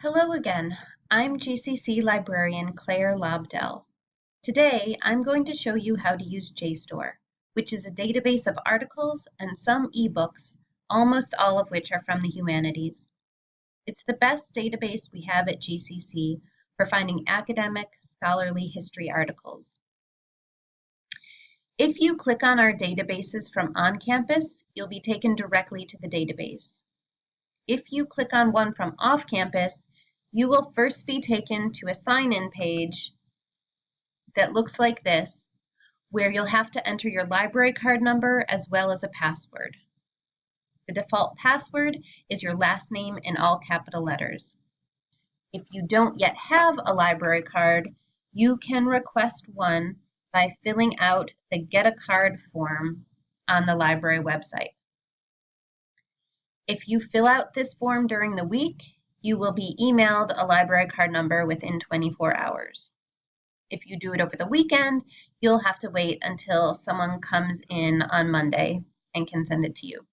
Hello again. I'm GCC librarian Claire Lobdell. Today, I'm going to show you how to use JSTOR, which is a database of articles and some ebooks, almost all of which are from the humanities. It's the best database we have at GCC for finding academic, scholarly history articles. If you click on our databases from on campus, you'll be taken directly to the database. If you click on one from off campus, you will first be taken to a sign-in page that looks like this, where you'll have to enter your library card number as well as a password. The default password is your last name in all capital letters. If you don't yet have a library card, you can request one by filling out the Get a Card form on the library website. If you fill out this form during the week, you will be emailed a library card number within 24 hours. If you do it over the weekend, you'll have to wait until someone comes in on Monday and can send it to you.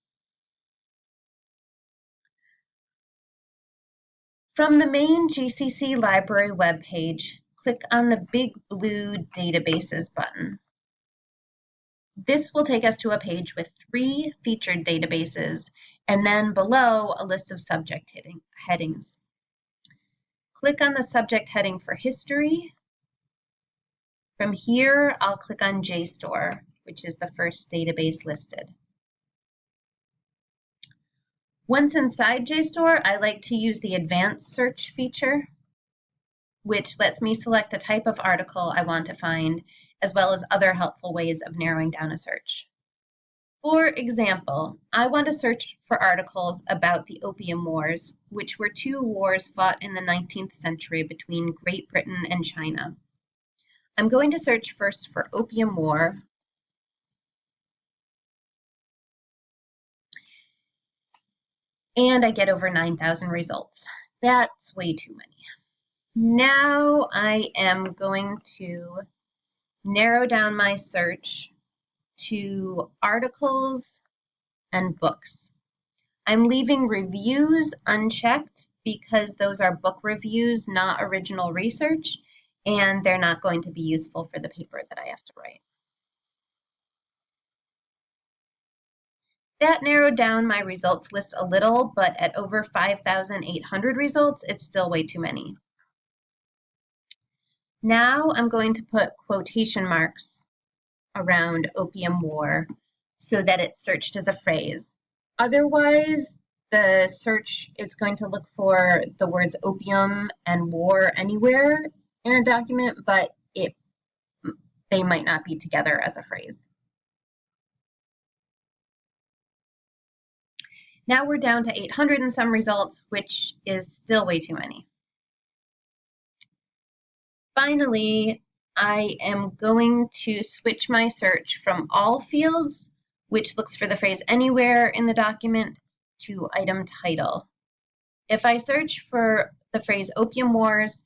From the main GCC library webpage, click on the big blue Databases button. This will take us to a page with three featured databases and then below a list of subject heading, headings. Click on the subject heading for history. From here, I'll click on JSTOR, which is the first database listed. Once inside JSTOR, I like to use the advanced search feature, which lets me select the type of article I want to find as well as other helpful ways of narrowing down a search. For example, I want to search for articles about the Opium Wars, which were two wars fought in the 19th century between Great Britain and China. I'm going to search first for Opium War. And I get over 9,000 results. That's way too many. Now I am going to narrow down my search to articles and books. I'm leaving reviews unchecked because those are book reviews, not original research, and they're not going to be useful for the paper that I have to write. That narrowed down my results list a little, but at over 5,800 results, it's still way too many. Now I'm going to put quotation marks around opium war so that it's searched as a phrase. Otherwise, the search it's going to look for the words opium and war anywhere in a document, but it they might not be together as a phrase. Now we're down to 800 and some results, which is still way too many. Finally, I am going to switch my search from all fields, which looks for the phrase anywhere in the document, to item title. If I search for the phrase opium wars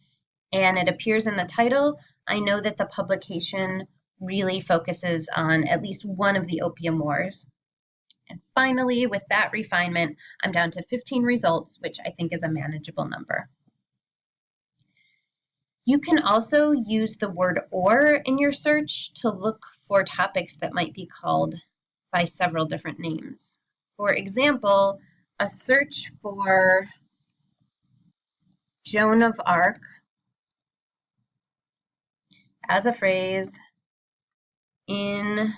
and it appears in the title, I know that the publication really focuses on at least one of the opium wars. And finally, with that refinement, I'm down to 15 results, which I think is a manageable number. You can also use the word or in your search to look for topics that might be called by several different names. For example, a search for Joan of Arc as a phrase in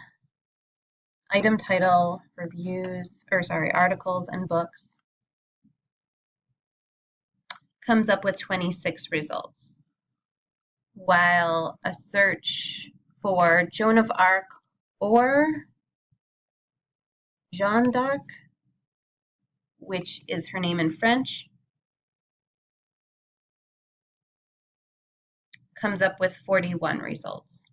item title, reviews, or sorry, articles and books comes up with 26 results while a search for Joan of Arc or Jeanne d'Arc, which is her name in French, comes up with 41 results.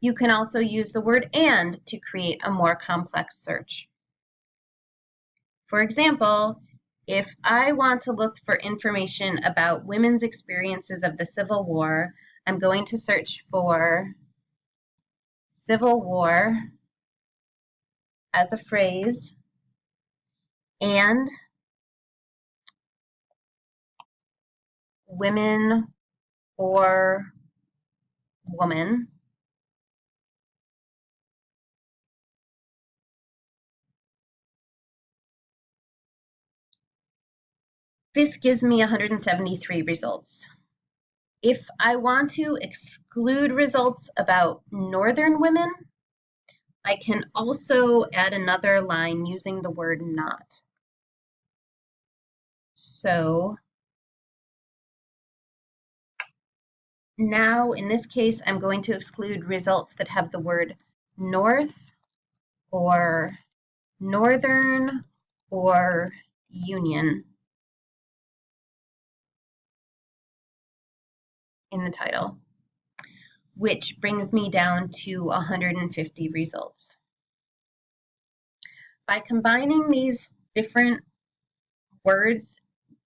You can also use the word AND to create a more complex search. For example, if I want to look for information about women's experiences of the Civil War, I'm going to search for Civil War as a phrase and women or woman. This gives me 173 results. If I want to exclude results about northern women, I can also add another line using the word not. So now in this case, I'm going to exclude results that have the word north or northern or union in the title, which brings me down to 150 results. By combining these different words,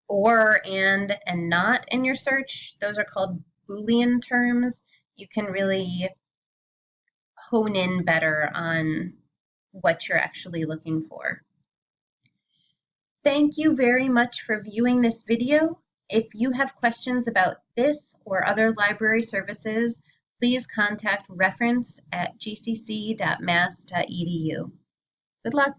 or, and, and not in your search, those are called Boolean terms, you can really hone in better on what you're actually looking for. Thank you very much for viewing this video. If you have questions about this or other library services, please contact reference at gcc.mass.edu. Good luck.